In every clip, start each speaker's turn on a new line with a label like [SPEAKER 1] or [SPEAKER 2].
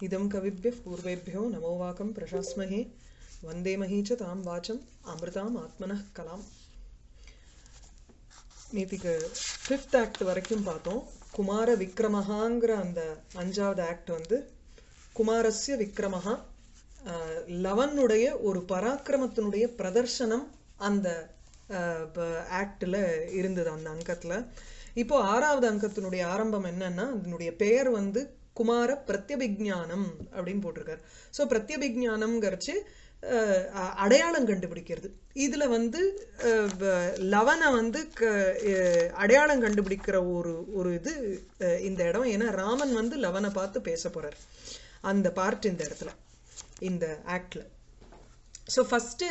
[SPEAKER 1] इदं कविभ्यः पूर्वेभ्यो नमो वाकं प्रशास्महे वन्दे मही च तां वाचम् अमृताम् आत्मनः कलाम् நேற்றுக்கு ஃபிஃப்த் ஆக்ட் வரைக்கும் பார்த்தோம் குமார விக்ரமஹாங்கிற அந்த அஞ்சாவது ஆக்ட் வந்து குமாரஸ்ய விக்ரமஹா ஆஹ், லவனுடைய ஒரு பராக்கிரமத்தினுடைய பிரதர்சனம் அந்த ஆக்டில் இருந்தது அந்த அங்கத்தில் இப்போ ஆறாவது அங்கத்தினுடைய ஆரம்பம் என்னன்னா அதனுடைய பெயர் வந்து குமார பிரத்யபிஜானம் அப்படின்னு போட்டிருக்காரு. ஸோ பிரத்யபிஜானம்ங்கிறச்சு அடையாளம் கண்டுபிடிக்கிறது. இதில் வந்து வ- லவனை வந்து க- அடையாளம் கண்டுபிடிக்கிற ஒரு ஒரு இது இந்த இடம். ஏன்னா ராமன் வந்து லவனை பார்த்து பேச போகிறார் அந்த பார்ட் இந்த இடத்துல இந்த ஆக்டில் ஸோ ஃபஸ்ட்டு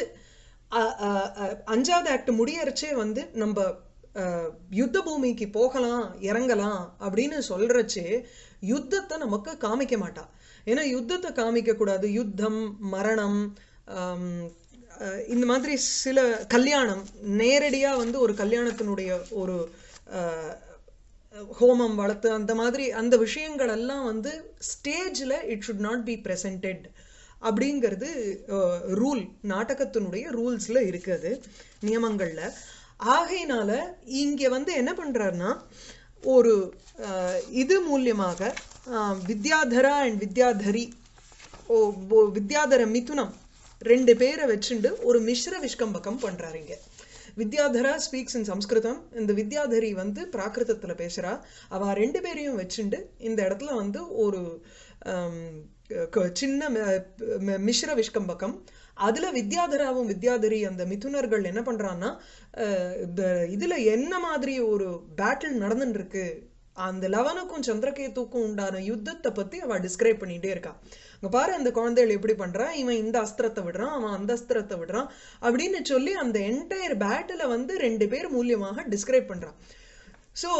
[SPEAKER 1] அஞ்சாவது ஆக்ட் முடியறச்சே வந்து நம்ம யுத்த பூமிக்கு போகலாம் இறங்கலாம் அப்படின்னு சொல்றச்சே யுத்தத்தை நமக்கு காமிக்க மாட்டா. ஏன்னா யுத்தத்தை காமிக்க கூடாது. யுத்தம் மரணம் இந்த மாதிரி சில கல்யாணம் நேரடியாக வந்து ஒரு கல்யாணத்தினுடைய ஒரு ஹோமம் வளர்த்து அந்த மாதிரி அந்த விஷயங்கள் எல்லாம் வந்து ஸ்டேஜில் it should not be presented அப்படிங்கிறது ரூல் நாடகத்தினுடைய ரூல்ஸில் இருக்குது நியமங்களில். ஆகையினால இங்கே வந்து என்ன பண்ணுறாருன்னா ஒரு இது மூலியமாக வித்யாதரா அண்ட் வித்யாதரி ஓ வித்யாதர மிதுனம் ரெண்டு பேரை வச்சுண்டு ஒரு மிஸ்ர விஷ்கம்பகம் பண்ணுறாரு இங்கே. Vidyadhara speaks in Sanskrit. இந்த வித்யாதரி வந்து பிராகிருதத்தில் பேசுறா. அவ ரெண்டு பேரையும் வச்சுண்டு இந்த இடத்துல வந்து ஒரு சின்ன ம- ம- மிஸ்ர விஷ்கம்பகம் அதுல வித்யாதராவும் வித்யாதரி அந்த மிதுனர்கள் என்ன பண்றான்னா இந்த- இதுல என்ன மாதிரி ஒரு பேட்டில் நடந்துட்டு இருக்கு அந்த லவனுக்கும் சந்திரகேத்துக்கும் உண்டான யுத்தத்தை பத்தி அவ டிஸ்கிரைப் பண்ணிட்டே இருக்கா. அங்க பாரு அந்த குழந்தைகள் எப்படி பண்றான் இவன் இந்த அஸ்திரத்தை விடுறான் அவன் அந்த அஸ்திரத்தை விடுறான் அப்படின்னு சொல்லி அந்த என்டையர் பேட்டில வந்து ரெண்டு பேர் மூலியமாக டிஸ்கிரைப் பண்றான். ஸோ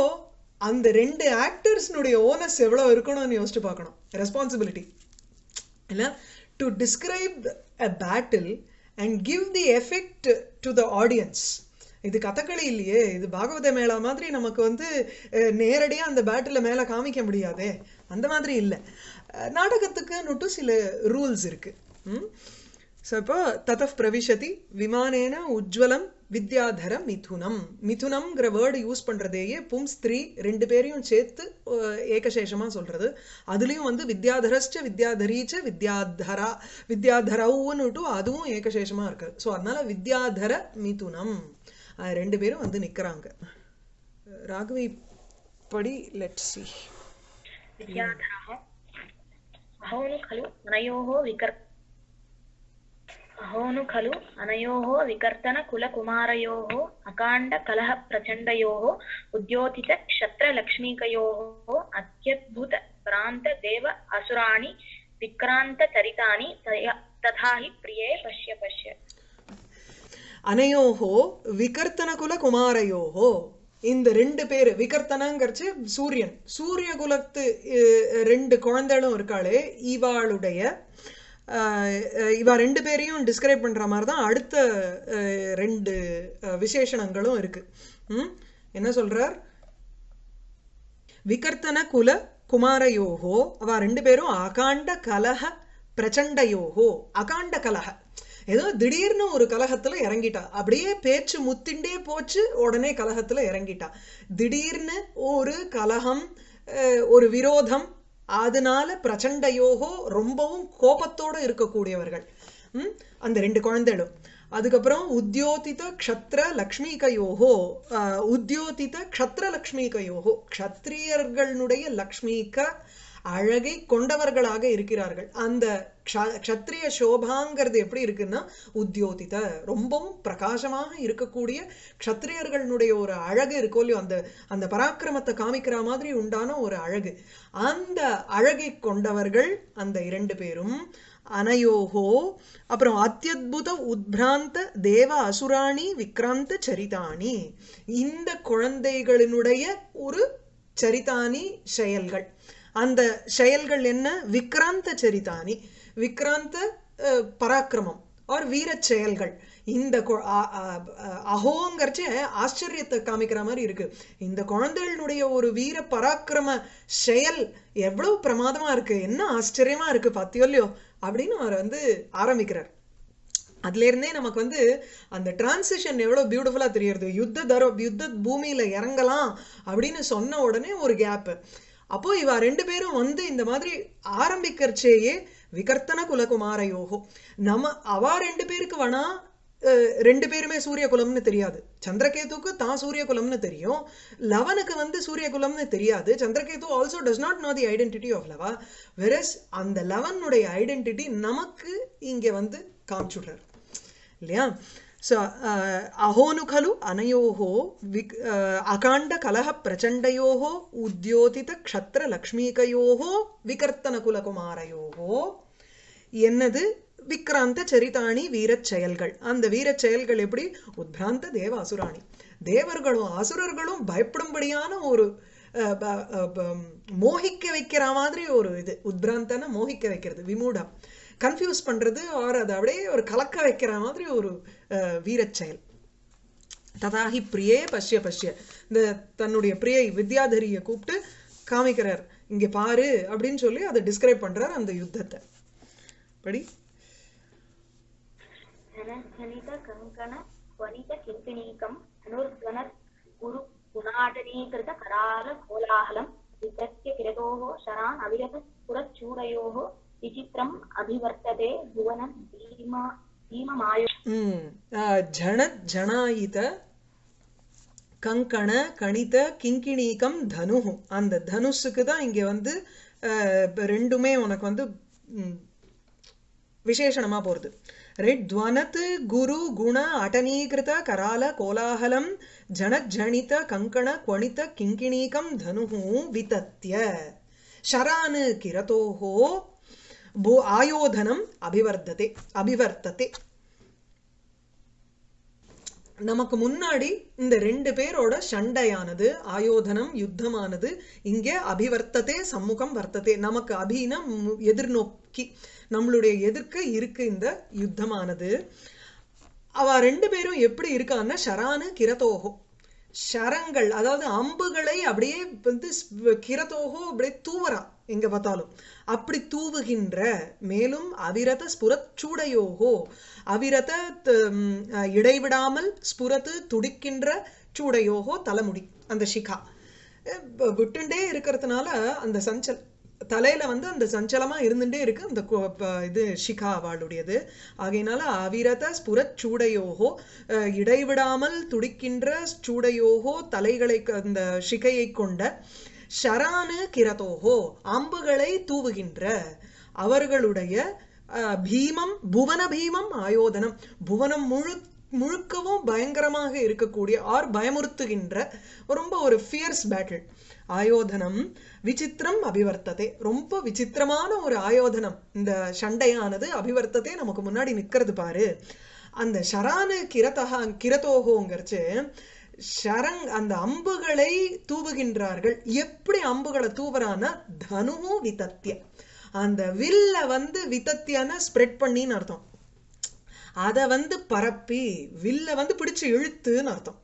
[SPEAKER 1] அந்த ரெண்டு ஆக்டர்ஸ்னுடைய ஓனஸ் எவ்வளவு இருக்கணும்னு யோசிச்சு பார்க்கணும். ரெஸ்பான்சிபிலிட்டி இல்ல? To describe a battle and give the effect to the audience இது கதகளி இல்லையே இது பாகவத மேளா மாதிரி நமக்கு வந்து நேரடியாக அந்த பேட்டில் மேலே காமிக்க முடியாதே. அந்த மாதிரி இல்லை. நாடகத்துக்குன்னுட்டு சில ரூல்ஸ் இருக்குது ம்? ஸோ இப்போ ததப் பிரவிஷதி விமானேன உஜ்வலம் வித்யாதர மிதுனம். மிதுனம்ங்கிற வேர்டு யூஸ் பண்றதேயே பும் ஸ்திரீ ரெண்டு பேரையும் சேர்த்து ஏகசேஷமாக ஏகசேஷமா சொல்றது. அதுலயும் வந்து வித்யாதரஸ்ச வித்யாதரீச்ச வித்யாதரா வித்யாதரவுன்னுட்டு அதுவும் ஏகசேஷமா இருக்குது ஸோ அதனால வித்யாதர மிதுனம். அஹ், ரெண்டு பேரும் வந்து நிக்கிறாங்க. ராகவி படி லெட் சி
[SPEAKER 2] అహోను ఖలు అనయో వికర్తన కుల కుమారయో అకాండ కలహ ప్రచండయో ఉద్యోతిత క్షత్ర లక్ష్మీకయో అత్యద్భుత భ్రాంత దేవ అసురాణి విక్రాంత చరితాని తథా హి ప్రియే పశ్య పశ్య
[SPEAKER 1] அனையோஹோ விகர்த்தனகுல குமாரையோஹோ இந்த ரெண்டு பேர் விகர்த்தனங்கிறச்சு சூரியன் சூரிய குலத்து ரெண்டு குழந்தைகளும் இருக்காளே இவாளுடைய இவா ரெண்டு பேரையும் டிஸ்கிரைப் பண்ற மாதிரி தான் அடுத்த ரெண்டு விசேஷணங்களும் இருக்கு. என்ன சொல்றார்? விகர்த்தன குல குமாரயோகோ அவ ரெண்டு பேரும் அகாண்ட கலக பிரச்சண்டையோகோ அகாண்ட கலக. ஏதோ திடீர்னு ஒரு கலகத்துல இறங்கிட்டா. அப்படியே பேச்சு முத்திண்டே போச்சு உடனே கலகத்துல இறங்கிட்டா. திடீர்னு ஒரு கலகம் ஒரு விரோதம் அதனால பிரச்சண்டையோகோ ரொம்பவும் கோபத்தோடு இருக்கக்கூடியவர்கள். அந்த ரெண்டு குழந்தைகளும். அதுக்கப்புறம் உத்தியோதித க்ஷத்ர லக்ஷ்மிகையோகோ உத்தியோதித க்ஷத்ர லக்ஷ்மிகையோகோ க்ஷத்ரியர்களுடைய லக்ஷ்மிக அழகை கொண்டவர்களாக இருக்கிறார்கள். அந்த க்ஷ- க்ஷத்ரிய சோபாங்கிறது எப்படி இருக்குன்னா உத்தியோதித ரொம்பவும் பிரகாசமாக இருக்கக்கூடிய க்ஷத்ரியர்களுடைய ஒரு அழகு இருக்கோ இல்லையோ அந்த அந்த பராக்கிரமத்தை காமிக்கிற மாதிரி உண்டான ஒரு அழகு. அந்த அழகை கொண்டவர்கள் அந்த இரண்டு பேரும் அனயோகோ அப்புறம் அத்தியுத உத்பிராந்த தேவ அசுராணி விக்ராந்த சரிதானி. இந்த குழந்தைகளினுடைய ஒரு சரிதானி செயல்கள். அந்த செயல்கள் என்ன? விக்ராந்த சரிதானி. விக்ராந்த பராக்கிரமம் ஆர் வீர செயல்கள். இந்த கொ- ஆச்சரியத்தை காமிக்கிற மாதிரி இருக்கு. இந்த குழந்தைகளுடைய ஒரு வீர பராக்கிரம செயல் எவ்வளவு பிரமாதமா இருக்கு? என்ன ஆச்சரியமா இருக்கு பாத்தியோ இல்லையோ அப்படின்னு அவர் வந்து ஆரம்பிக்கிறார். அதுல இருந்தே நமக்கு வந்து அந்த டிரான்சிஷன் எவ்வளவு பியூட்டிஃபுல்லா தெரியறது? யுத்த தர யுத்த பூமியில இறங்கலாம் அப்படின்னு சொன்ன உடனே ஒரு கேப் அப்போ இவ ரெண்டு பேரும் வந்து இந்த மாதிரி ஆரம்பிக்கிறச்சேயே விகர்த்தன குலகுமார யோகம் நம்ம அவ ரெண்டு பேருக்கு வேணா அஹ், ரெண்டு பேருமே சூரிய குலம்னு தெரியாது. சந்திரகேதுக்கு தான் சூரிய குலம்னு தெரியும். லவனுக்கு வந்து சூரிய குலம்னு தெரியாது. Chandraketu also does not know the identity of Lava. Versus அந்த லவனுடைய ஐடென்டிட்டி நமக்கு இங்கே வந்து காமிச்சுடுறார். இல்லையா? ஸோ அஹோனு खलु अनयोः विक् अकाण्डकलह प्रचण्डयोः उद्योतितक्षत्रलक्ष्मीकयोः விகர்த்தனகுலகுமாரயோகோ என்னது விக்ராந்த சரிதாணி வீரச் செயல்கள் அந்த வீரச் செயல்கள் எப்படி உத்பிராந்த தேவ அசுராணி தேவர்களும் அசுரர்களும் பயப்படும்படியான ஒரு அஹ், ப- அஹ், ப- மோகிக்க வைக்கிற மாதிரி ஒரு இது உத்பிராந்தன மோகிக்க வைக்கிறது விமூடம் கன்ஃபியூஸ் பண்ணுறது அவர் அதை அப்படியே ஒரு கலக்க வைக்கிற மாதிரி ஒரு வீரச்செயல் ததாகி பிரியே பஷ்ய பஷ்ய. இந்த தன்னுடைய பிரியை வித்யாதரியை கூப்பிட்டு காமிக்கிறார். இங்கே பாரு அப்படின்னு சொல்லி அதை டிஸ்கிரைப் பண்ணுறார் அந்த யுத்தத்தை. படி.
[SPEAKER 2] கோலாகலம். விதத்திய சரான் அவிரத புரச்சூடயோகோ कोलाहलं विकृत्य किरतोः शरान् अविरत पुरच्चूडयोः विचित्रम् अभिवर्तते भुवनं भीमा भीममायो
[SPEAKER 1] ம் அஹ், ஜன ஜனாயித கங்கண கணித கிங்கிணீகம் தனு அந்த தனுஷுக்கு தான் இங்க வந்து அஹ், இப்ப ரெண்டுமே உனக்கு வந்து ம், விசேஷணமா போறது ரைட் துவனத் குரு குண அடனீகிருத கரால கோலாகலம் ஜனஜனித கங்கண குவணித கிங்கிணீகம் தனு விதத்ய ஷரான் கிரதோஹோ போ ஆயோதனம் அபிவர்த்ததே அபிவர்த்ததே நமக்கு முன்னாடி இந்த ரெண்டு பேரோட சண்டையானது ஆயோதனம் யுத்தமானது இங்கே அபிவர்த்ததே சம்முகம் வர்த்ததே. நமக்கு அபின எதிர்நோக்கி நம்மளுடைய எதிர்க்க இருக்கு இந்த யுத்தமானது. அவ ரெண்டு பேரும் எப்படி இருக்கான்னா ஷரானு கிரதோகோ ஷரங்கள் அதாவது அம்புகளை அப்படியே வந்து கிரதோகோ அப்படியே தூவரா எங்க பார்த்தாலும். அப்படி தூவுகின்ற மேலும் அவிரத ஸ்புரத் சூடையோகோ அவிரத இடைவிடாமல் ஸ்புரத்து துடிக்கின்ற சூடையோகோ தலைமுடி அந்த ஷிகா. விட்டுண்டே இருக்கிறதுனால அந்த சஞ்சல் தலையில வந்து அந்த சஞ்சலமா இருந்துட்டே இருக்கு அந்த இது ஷிகா அவளுடையது ஆகையினால அவிரத ஸ்புரச் சூடையோகோ இடைவிடாமல் துடிக்கின்ற சூடையோகோ தலைகளை அந்த ஷிகையை கொண்ட ஷரானு கிரதோகோ அம்புகளை தூவுகின்ற அவர்களுடைய அஹ், பீமம் புவன பீமம் ஆயோதனம். புவனம் முழு முழுக்கவும் பயங்கரமாக இருக்கக்கூடிய ஆர் பயமுறுத்துகின்ற ரொம்ப ஒரு ஃபியர்ஸ் பேட்டில் ஆயோதனம் விசித்திரம் அபிவர்த்ததே. ரொம்ப விசித்திரமான ஒரு ஆயோதனம். இந்த சண்டையானது அபிவர்த்ததே நமக்கு முன்னாடி நிக்கிறது பாரு. அந்த ஷரானு கிரதகா கிரதோகோங்கிறச்சு ஷரங் அந்த அம்புகளை தூவுகின்றார்கள். எப்படி அம்புகளை தூவுறான்னா தனுவும் விதத்திய அந்த வில்ல வந்து விதத்தியான ஸ்ப்ரெட் பண்ணின்னு அர்த்தம். அதை வந்து பரப்பி வில்ல வந்து பிடிச்சு இழுத்துன்னு அர்த்தம்.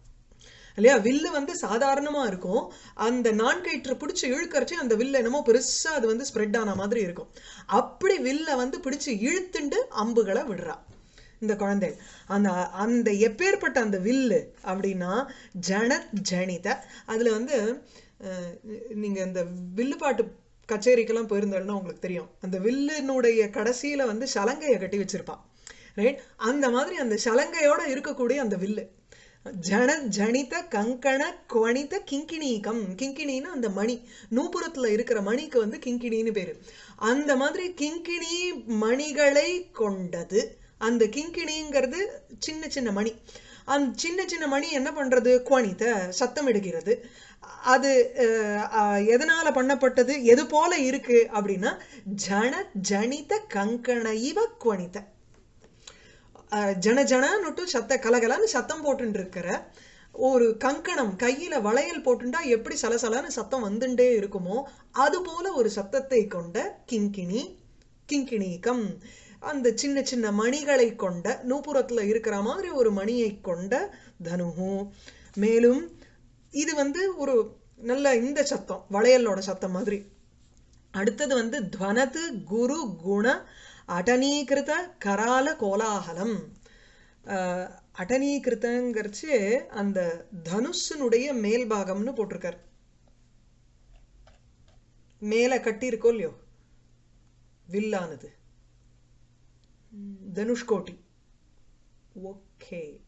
[SPEAKER 1] இல்லையா? வில்லு வந்து சாதாரணமா இருக்கும். அந்த நான்கயிற்று பிடிச்சி இழுக்கறச்சு அந்த வில்லு என்னமோ பெருசா அது வந்து ஸ்ப்ரெட் ஆன மாதிரி இருக்கும். அப்படி வில்ல வந்து பிடிச்சு இழுத்துண்டு அம்புகளை விடுறா. இந்த குழந்தை. அந்த அந்த எப்பேற்பட்ட அந்த வில்லு அப்படின்னா ஜன ஜனித. அதில் வந்து நீங்கள் இந்த வில்லு பாட்டு கச்சேரிக்கெல்லாம் போயிருந்தோம்னா உங்களுக்கு தெரியும். அந்த வில்லினுடைய கடைசியில் வந்து சலங்கையை கட்டி வச்சுருப்பான். ரைட் அந்த மாதிரி அந்த சலங்கையோட இருக்கக்கூடிய அந்த வில்லு. ஜன ஜனித கங்கண குவணித கிங்கிணீகம். கிங்கிணின்னா அந்த மணி. நூபுரத்தில் இருக்கிற மணிக்கு வந்து கிங்கிணின்னு பேர். அந்த மாதிரி கிங்கிணி மணிகளை கொண்டது அந்த கிங்கிணிங்கிறது சின்ன சின்ன மணி. அந்த சின்ன சின்ன மணி என்ன பண்றது? குவணித சத்தம் எடுக்கிறது. அது அஹ், எதனால பண்ணப்பட்டது? எது போல இருக்கு? அப்படின்னா ஜன ஜனித கங்கண இவ குவணித்த அஹ், ஜன ஜனன்னுட்டு சத்த கலகலன்னு சத்தம் போட்டுட்டு இருக்கிற ஒரு கங்கணம் கையில வளையல் போட்டுண்டா எப்படி சலசலன்னு சத்தம் வந்துட்டே இருக்குமோ அது போல ஒரு சத்தத்தை கொண்ட கிங்கிணி கிங்கிணீகம். அந்த சின்ன சின்ன மணிகளை கொண்ட நூப்புறத்துல இருக்கிற மாதிரி ஒரு மணியை கொண்ட தனுஹு. மேலும் இது வந்து ஒரு நல்ல இந்த சத்தம் வளையலோட சத்தம் மாதிரி. அடுத்தது வந்து துவனது குரு குண அடனீகிருத கரால கோலாகலம். அடனீகிருத்தங்கிறச்சு அந்த தனுஷனுடைய மேல் பாகம்னு போட்டிருக்கார். மேல கட்டியிருக்கோ இல்லையோ? வில்லானது. தனுஷ்கோட்டி. ஓகே.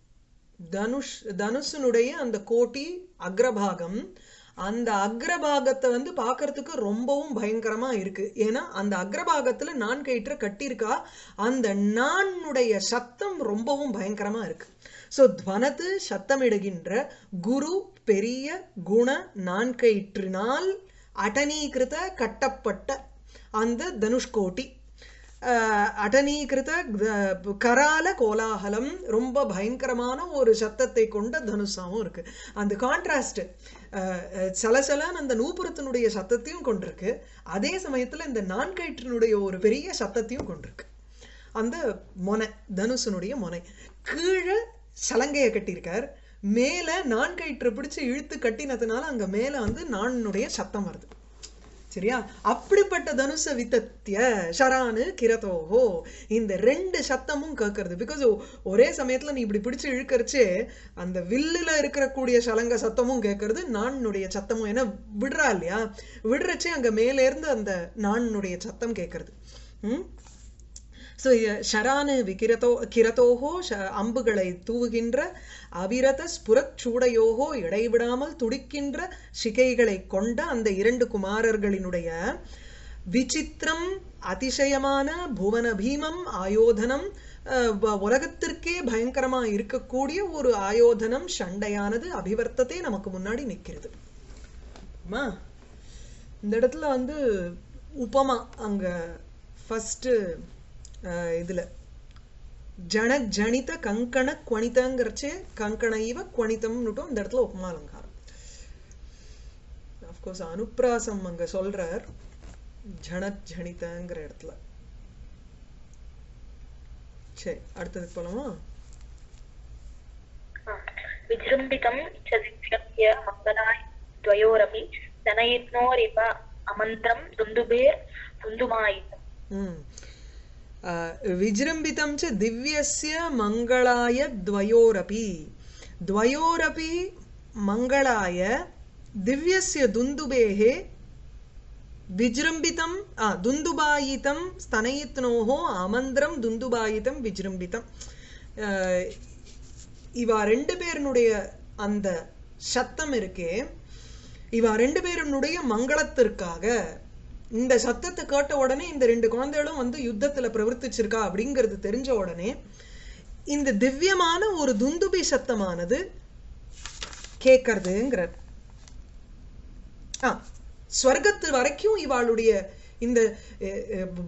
[SPEAKER 1] தனுஷ் தனுஷனுடைய அந்த கோட்டி அக்ரபாகம் அந்த அக்ரபாகத்தை வந்து பார்க்கறதுக்கு ரொம்பவும் பயங்கரமா இருக்கு. ஏன்னா அந்த அக்ரபாகத்துல நான் கயிற்ற கட்டியிருக்கா அந்த நானுடைய சத்தம் ரொம்பவும் பயங்கரமா இருக்கு. ஸோ துவனத்து சத்தமிடுகின்ற குரு பெரிய குண நான் கயிற்றினால் அடனீகிருத கட்டப்பட்ட அந்த தனுஷ்கோட்டி. அடனீகிருத கரால கோலாகலம் ரொம்ப பயங்கரமான ஒரு சத்தத்தை கொண்ட தனுஷாவும் இருக்கு. அந்த கான்ட்ராஸ்ட் சலசலன்னு அந்த நூபுரத்தினுடைய சத்தத்தையும் கொண்டிருக்கு. அதே சமயத்துல இந்த நான்கயிற்றினுடைய ஒரு பெரிய சத்தத்தையும் கொண்டிருக்கு. அந்த மொனை தனுஷனுடைய மொனை. கீழே சலங்கையை கட்டியிருக்கார். மேல நான்கயிற்று பிடிச்சு இழுத்து கட்டினதுனால அங்க மேல வந்து நானுடைய சத்தம் வருது. சரியா? அப்படிப்பட்ட தனுச வித்தத்திய ஷரானு கிரதோஹோ இந்த ரெண்டு சத்தமும் கேட்கறது பிகாஸ் ஒரே சமயத்துல நீ இப்படி பிடிச்சு இழுக்கிறச்சே அந்த வில்லுல இருக்கக்கூடிய சலங்க சத்தமும் கேட்கறது நானுடைய சத்தமும். ஏன்னா விடுறா இல்லையா? விடுறச்சே அங்க மேல இருந்து அந்த நானுடைய சத்தம் கேட்கறது ம்? ஸோ ஷரானு விகிரதோ கிரதோகோ ஷ அம்புகளை தூவுகின்ற அவிரத ஸ்புரச் சூடையோகோ இடைவிடாமல் துடிக்கின்ற சிகைகளை கொண்ட அந்த இரண்டு குமாரர்களினுடைய விசித்திரம் அதிசயமான புவன பீமம் ஆயோதனம் உலகத்திற்கே பயங்கரமா இருக்கக்கூடிய ஒரு ஆயோதனம் சண்டையானது அபிவர்த்தத்தை நமக்கு முன்னாடி நிற்கிறது. இந்த இடத்துல வந்து உபமா அங்க ஃபர்ஸ்ட் இதில். ஜன ஜனித கங்கண குவணிதங்கிறச்சே கங்கண இவ குவணிதம்னுட்டும் இந்த இடத்துல உப்மா அலங்காரம். அஃப்கோர்ஸ் அனுப்பிராசம் அங்கே சொல்கிறார் ஜன ஜனிதங்கிற இடத்துல. சரி அடுத்தது போலாமா?
[SPEAKER 2] விஜிரும்பிதம் சதிக்ஷப்ய மங்களாய் துவயோரபி தனயித்னோரிவ அமந்திரம்
[SPEAKER 1] துந்துபேர் துந்துமாயிதம். विजृम्भितं च दिव्यस्य मङ्गलाय द्वयोरपि द्वयोरपि मङ्गलाय दिव्यस्य दुन्दुबेः विजृम्भितं आ, दुन्दुबायितं स्तनयित्नोः आमन्त्रं दुन्दुबायितं विजृम्भितं அ, இவா ரெண்டு பேருனுடைய அந்த சத்தம் இருக்கே இவா ரெண்டு பேருனுடைய மங்களத்திற்காக இந்த சத்தத்தை கேட்ட உடனே இந்த ரெண்டு குழந்தைகளும் வந்து யுத்தத்துல பிரவர்த்திச்சிருக்கா அப்படிங்கிறது தெரிஞ்ச உடனே இந்த திவ்யமான ஒரு துந்துபி சத்தமானது கேட்கறதுங்கிறார் ஆ ஸ்வர்க்கத்து வரைக்கும் இவாளுடைய இந்த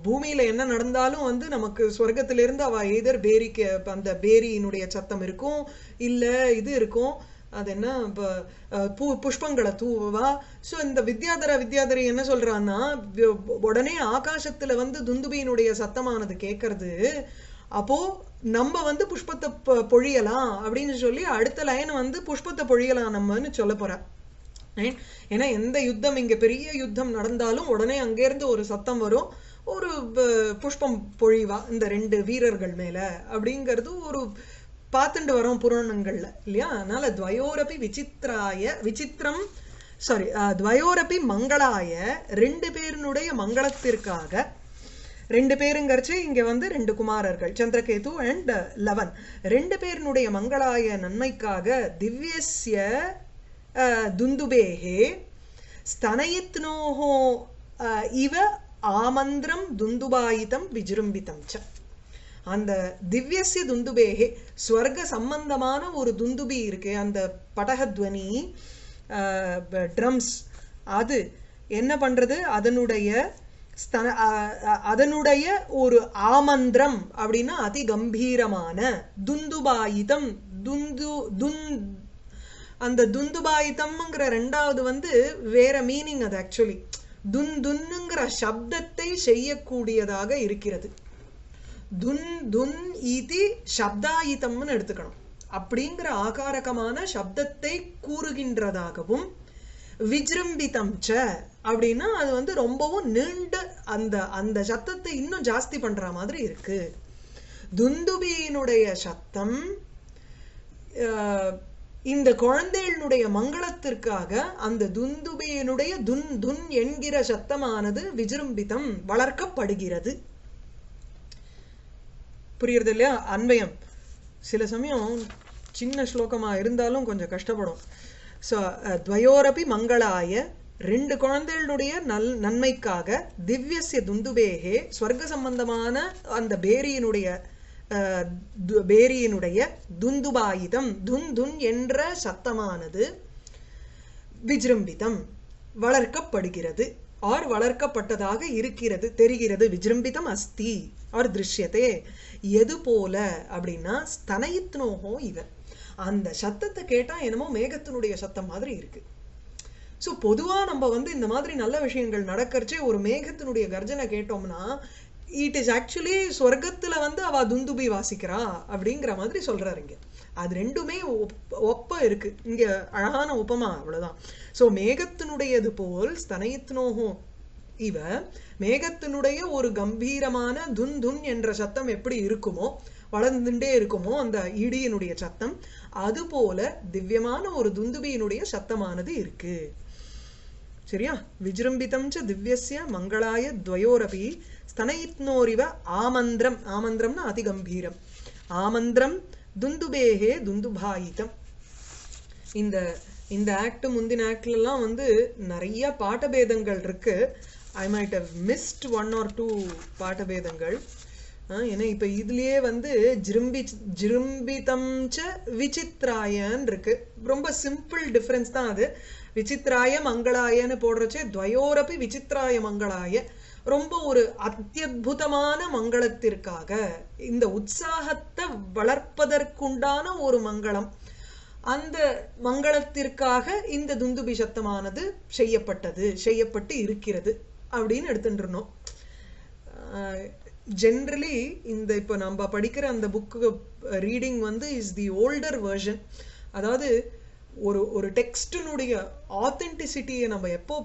[SPEAKER 1] பூமியில என்ன நடந்தாலும் வந்து நமக்கு ஸ்வர்க்கத்திலிருந்து அவ எதர் பேரிக்கு அந்த பேரியினுடைய சத்தம் இருக்கும் இல்ல இது இருக்கும். அது என்ன பூ புஷ்பங்களை தூவா. ஸோ இந்த வித்யாதர வித்யாதரி என்ன சொல்றான்னா உடனே ஆகாசத்துல வந்து துந்துபியினுடைய சத்தமானது கேட்கறது அப்போ நம்ம வந்து புஷ்பத்தை பொழியலாம் அப்படின்னு சொல்லி அடுத்த லைன் வந்து புஷ்பத்தை பொழியலாம் நம்மன்னு சொல்ல போறா. ஏன்னா எந்த யுத்தம் இங்க பெரிய யுத்தம் நடந்தாலும் உடனே அங்கேருந்து ஒரு சத்தம் வரும். ஒரு ப- புஷ்பம் பொழிவா இந்த ரெண்டு வீரர்கள் மேல. அப்படிங்கிறது ஒரு பார்த்துட்டு வரோம் புராணங்கள்ல இல்லையா? அதனால துவயோரபி விசித்ராய விசித்திரம் சாரி துவயோரப்பி மங்களாய ரெண்டு பேரினுடைய மங்களத்திற்காக ரெண்டு பேருங்கிறச்சு இங்கே வந்து ரெண்டு குமாரர்கள் சந்திரகேது அண்ட் லவன். ரெண்டு பேரினுடைய மங்களாய நன்மைக்காக திவ்யஸ்ய துந்துபேகே ஸ்தனயித்னோஹோ இவ ஆமந்திரம் துந்துபாயிதம் விஜிரும்பிதம் ச அந்த திவ்யசிய துந்துபேகே ஸ்வர்க சம்பந்தமான ஒரு துந்துபி இருக்கு அந்த படகத்வனி ட்ரம்ஸ் அது என்ன பண்றது? அதனுடைய ஸ்தன அதனுடைய ஒரு ஆமந்திரம் அப்படின்னா அதி கம்பீரமான துந்துபாயிதம். துந்து துன் அந்த துந்துபாயிதம்ங்கிற ரெண்டாவது வந்து வேற மீனிங் அது ஆக்சுவலி துன் துன்னுங்கிற சப்தத்தை செய்யக்கூடியதாக இருக்கிறது. துன் துன் ஈதி சப்தாயிதம்னு எடுத்துக்கணும். அப்படிங்கிற ஆகாரகமான சப்தத்தை கூறுகின்றதாகவும் விஜிரும்பிதம் ச அப்படின்னா அது வந்து ரொம்பவும் நீண்ட அந்த அந்த சத்தத்தை இன்னும் ஜாஸ்தி பண்ற மாதிரி இருக்கு. துந்துபியினுடைய சத்தம் இந்த குழந்தைகளுடைய மங்களத்திற்காக அந்த துந்துபியினுடைய துன் துன் என்கிற சத்தமானது விஜிரும்பிதம் வளர்க்கப்படுகிறது. புரியுறது இல்லையா? அன்வயம் சில சமயம் சின்ன ஸ்லோகமாக இருந்தாலும் கொஞ்சம் கஷ்டப்படும். ஸோ துவயோரபி மங்களாய ரெண்டு குழந்தைகளுடைய நல் நன்மைக்காக திவ்யசிய துந்துபேகே ஸ்வர்க்க சம்பந்தமான அந்த பேரியினுடைய து- பேரியினுடைய துந்துபாயுதம் துன் துன் என்ற சத்தமானது விஜிரும்பிதம் வளர்க்கப்படுகிறது. ஆர் வளர்க்கப்பட்டதாக இருக்கிறது தெரிகிறது. விஜிரும்பிதம் அஸ்தி. ஆர் திருஷ்யத்தே எது போல அப்படின்னா ஸ்தனயித்னோகோ இவன் அந்த சத்தத்தை கேட்டால் என்னமோ மேகத்தினுடைய சத்தம் மாதிரி இருக்கு. ஸோ பொதுவாக நம்ம வந்து இந்த மாதிரி நல்ல விஷயங்கள் நடக்கறச்சே ஒரு மேகத்தினுடைய கர்ஜனை கேட்டோம்னா இட் இஸ் ஆக்சுவலி சொர்க்கத்தில் வந்து அவ துந்துபி வாசிக்கிறா அப்படிங்கிற மாதிரி சொல்கிறாரு இங்கே. அது ரெண்டுமே ஒப்- ஒப்ப இருக்கு. இங்கே அழகான ஒப்பமா அவ்வளோதான் ஸோ மேகத்தினுடையது போல் ஸ்தனயித்னோகோ இவ மேகத்தினுடைய ஒரு கம்பீரமான துன் துன் என்ற சத்தம் எப்படி இருக்குமோ வளர்ந்துட்டே இருக்குமோ அந்த இடியினுடைய சத்தம் அது போல திவ்யமான ஒரு துந்துபியினுடைய சத்தமானது இருக்கு. சரியா? விஜிரம்பிதம் ச திவ்யசிய மங்களாய துவயோரபி ஸ்தனயித்னோரிவ ஆமந்திரம். ஆமந்திரம்னா அதிகம்பீரம். ஆமந்திரம் துந்துபேகே துந்துபாயிதம். இந்த இந்த ஆக்ட் முந்தின ஆக்ட்லலாம் வந்து நிறைய பாட்டபேதங்கள் இருக்கு. I might have missed one or two பாட்டபேதங்கள். ஏன்னா இப்போ இதுலயே வந்து ஜிரும்பி ஜிரும்பிதம் ச விசித்ராயன் இருக்கு. ரொம்ப சிம்பிள் டிஃப்ரென்ஸ் தான் அது. விசித்ராய மங்களாயன்னு போடுறச்சே துவயோரப்பி விசித்ராய மங்களாய. ரொம்ப ஒரு அத்தியுதமான மங்களத்திற்காக இந்த உற்சாகத்தை வளர்ப்பதற்குண்டான ஒரு மங்களம். அந்த மங்களத்திற்காக இந்த துந்துபி சத்தமானது செய்யப்பட்டது செய்யப்பட்டு இருக்கிறது. அப்படின்னு எடுத்துட்டு இருந்தோம் ஜென்ரலி இந்த இப்போ நம்ம படிக்கிற அந்த புக்கு ரீடிங் வந்து இஸ் தி ஓல்டர் வெர்ஷன் அதாவது ஒரு ஒரு டெக்ஸ்டினுடைய ஆத்தென்டிசிட்டியை நம்ம எப்போ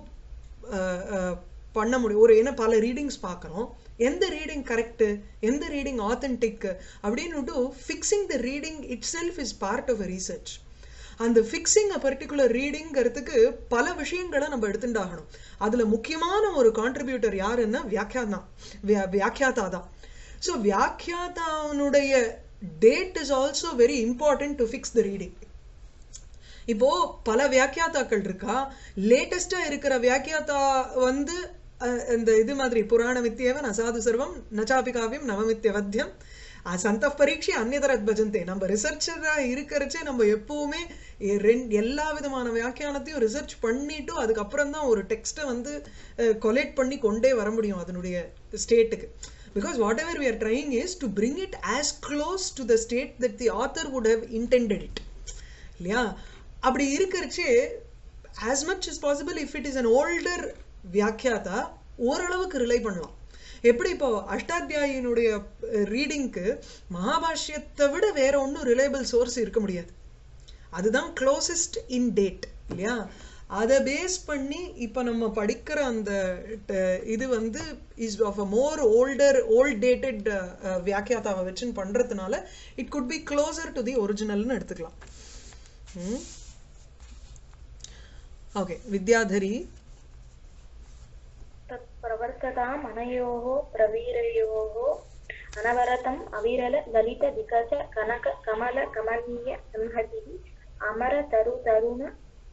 [SPEAKER 1] பண்ண முடியும்? ஒரு ஏன்னா பல ரீடிங்ஸ் பார்க்குறோம். எந்த ரீடிங் கரெக்டு எந்த ரீடிங் ஆத்தென்டிக் அப்படின்னுட்டு fixing the reading itself is part of a research அந்த ஃபிக்ஸிங் அ பர்டிகுலர் ரீடிங்கிறதுக்கு பல விஷயங்களை நம்ம எடுத்துட்டாகணும் அதில் முக்கியமான ஒரு கான்ட்ரிபியூட்டர் யாருன்னா வியாக்கியாதா. வியா- வியாக்கியாதா தான் so வியாக்கியாதாவுடைய date is also very important to fix the reading இப்போ பல வியாக்கியாத்தாக்கள் இருக்கா? லேட்டஸ்டா இருக்கிற வியாக்கியாத்தா வந்து இந்த இது மாதிரி புராண மித்தியவன் அசாது சர்வம் நச்சாபி காவியம் நவமித்தியவத்தியம் சந்த பரீட்சை அந்நியதரத் பஜந்தே. நம்ம ரிசர்ச்சராக இருக்கிறச்சே நம்ம எப்பவுமே ரெண்டு ரெண்- எல்லா விதமான வியாக்கியானத்தையும் ரிசர்ச் பண்ணிட்டு அதுக்கப்புறம் தான் ஒரு டெக்ஸ்ட்டை வந்து கொலேட் பண்ணி கொண்டே வர முடியும் அதனுடைய ஸ்டேட்டுக்கு because whatever we are trying is to bring it as close to the state that the author would have intended it. இல்லையா? அப்படி இருக்கிறச்சே as much as possible if it is an older வியாக்கியாதா ஓரளவுக்கு ரிலை பண்ணலாம். எப்படி இப்போ அஷ்டாத்தியாயினுடைய ரீடிங்க்கு மகாபாஷ்யத்தை விட வேற ஒன்றும் ரிலையபிள் சோர்ஸ் இருக்க முடியாது. அதுதான் க்ளோசஸ்ட் இன் டேட் இல்லையா? அதை பேஸ் பண்ணி இப்போ நம்ம படிக்கிற அந்த இது வந்து is of a more older old dated வியாக்கியாதாவை வச்சுன்னு பண்ணுறதுனால it could be closer to the ஒரிஜினல்னு எடுத்துக்கலாம். ஓகே வித்யாதரி
[SPEAKER 2] प्रवर्तताम् अनयोः प्रवीरयोः अनवरतम् अविरल ललित विकच कनक कमल कमनीय संहतिः अमर तरु तरुण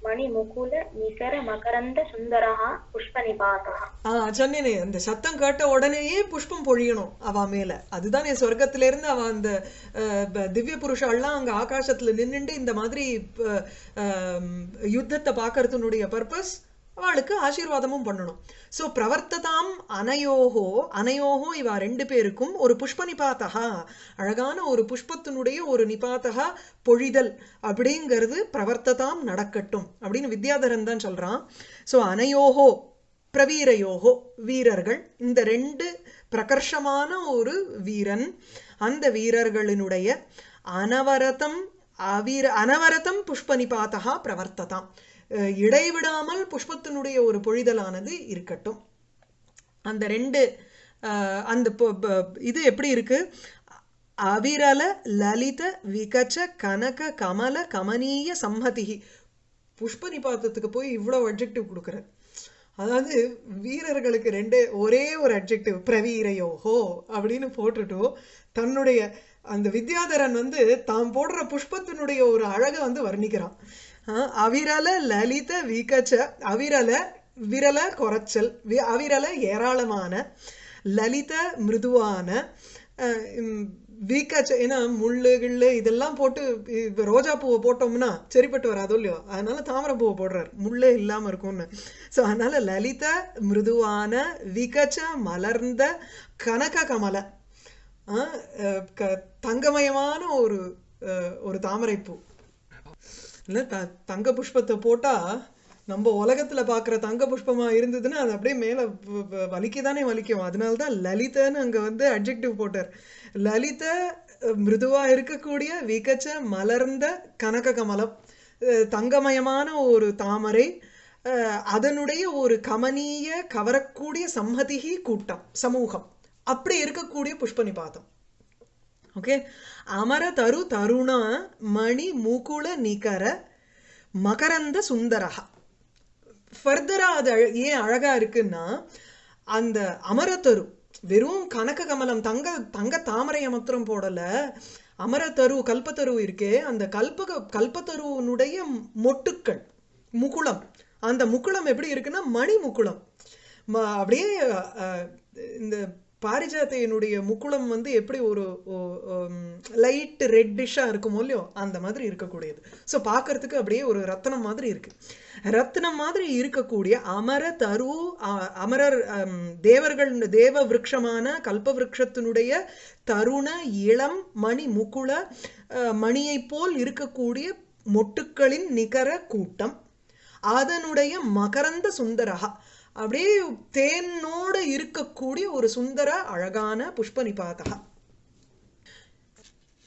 [SPEAKER 2] मणिमुकुल निकर मकरन्द सुन्दरः पुष्पनिपातः
[SPEAKER 1] ஆ சொன்னேனே அந்த சத்தம் கேட்ட உடனேயே புஷ்பம் பொழியணும் அவ மேல அதுதான் என் சொர்க்கத்துல இருந்து அவ அந்த அஹ், ப- திவ்ய புருஷாலாம் அங்க ஆகாசத்துல நின்னுண்டு இந்த மாதிரி ப- ஆம், யுத்தத்தை பார்க்கறதுனுடைய பர்பஸ் அவளுக்கு ஆசீர்வாதமும் பண்ணணும். ஸோ பிரவர்த்ததாம் அனையோகோ அனையோகோ இவா ரெண்டு பேருக்கும் ஒரு புஷ்ப நிபாத்தகா அழகான ஒரு புஷ்பத்தினுடைய ஒரு நிபாத்தகா பொழிதல் அப்படிங்கிறது பிரவர்த்ததாம் நடக்கட்டும் அப்படின்னு வித்யாதரன் தான் சொல்கிறான் ஸோ அனையோகோ பிரவீரயோகோ வீரர்கள் இந்த ரெண்டு பிரகர்ஷமான ஒரு வீரன் அந்த வீரர்களினுடைய அனவரதம் அவிர அனவரதம் புஷ்பனிபாதா பிரவர்த்ததாம் இடைவிடாமல் புஷ்பத்தினுடைய ஒரு பொழிதலானது இருக்கட்டும். அந்த ரெண்டு அந்த ப- இது எப்படி இருக்கு? அவிரல லலித விகச்ச கனக கமல கமனீய சம்மதிகி புஷ்ப நிபாத்தத்துக்கு போய் இவ்வளோ அட்ஜெக்டிவ் கொடுக்குறார். அதாவது வீரர்களுக்கு ரெண்டு ஒரே ஒரு அட்ஜெக்டிவ் பிரவீரையோ ஹோ அப்படின்னு போட்டுட்டோ தன்னுடைய அந்த வித்யாதரன் வந்து தாம் போடுற புஷ்பத்தினுடைய ஒரு அழகை வந்து வர்ணிக்கிறான். அவிரல லலித வீக்கச்ச அவிரல விரல குறைச்சல் வி- அவிரல ஏராளமான லலித மிருதுவான வீக்கச்ச ஏன்னா முள்ளு கிள்ளு இதெல்லாம் போட்டு இப்போ ரோஜா பூவை போட்டோம்னா சரிப்பட்டு வராதோ இல்லையோ? அதனால தாமரை பூவை போடுறார். முள்ளே இல்லாமல் இருக்கும்னு. ஸோ அதனால லலித மிருதுவான விகச்ச மலர்ந்த கனக கமல க- தங்கமயமான ஒரு ஒரு தாமரைப்பூ. இல்லை த தங்க புஷ்பத்தை போட்டால் நம்ம உலகத்தில் பார்க்குற தங்க புஷ்பமாக இருந்ததுன்னா அது அப்படியே மேலே வ- தானே வலிக்கும். அதனால தான் லலிதன்னு அங்கே வந்து அட்ஜெக்டிவ் போட்டார். லலித மிருதுவாக இருக்கக்கூடிய விகச்ச மலர்ந்த கனக கமலம் தங்கமயமான ஒரு தாமரை அதனுடைய ஒரு கமனீய கவரக்கூடிய சம்மதிகி கூட்டம் சமூகம். அப்படி இருக்கக்கூடிய புஷ்பனிபாதம் ஓகே? அமர தரு தருண மணி முகுல நிகர மகரந்த சுந்தரஹா. ஃபர்தரா அது அழ- ஏன் அழகா இருக்குன்னா அந்த அமரத்தரு வெறும் கனக கமலம் தங்க தங்க தாமரையை மாத்திரம் போடல. அமரத்தரு கல்பத்தரு இருக்கே அந்த கல்பக கல்பத்தருவனுடைய மொட்டுக்கள் முகுளம். அந்த முக்குளம் எப்படி இருக்குன்னா மணி முக்குளம் ம- அப்படியே இந்த பாரிஜாத்தையினுடைய முக்குளம் வந்து எப்படி ஒரு லைட் ரெட்டிஷாக இருக்குமோ இல்லையோ அந்த மாதிரி இருக்கக்கூடியது. ஸோ பார்க்கறதுக்கு அப்படியே ஒரு ரத்தனம் மாதிரி இருக்கு. ரத்னம் மாதிரி இருக்கக்கூடிய அமர தரு அமரர் தேவர்கள் தேவ விரக்ஷமான கல்ப விரக்ஷத்தினுடைய தருண இளம் மணி முக்குள அஹ், மணியைப் போல் இருக்கக்கூடிய மொட்டுக்களின் நிகர கூட்டம். அதனுடைய மகரந்த சுந்தரகா அப்படியே தேனோடு இருக்கக்கூடிய ஒரு சுந்தர அழகான புஷ்ப நிபாதகா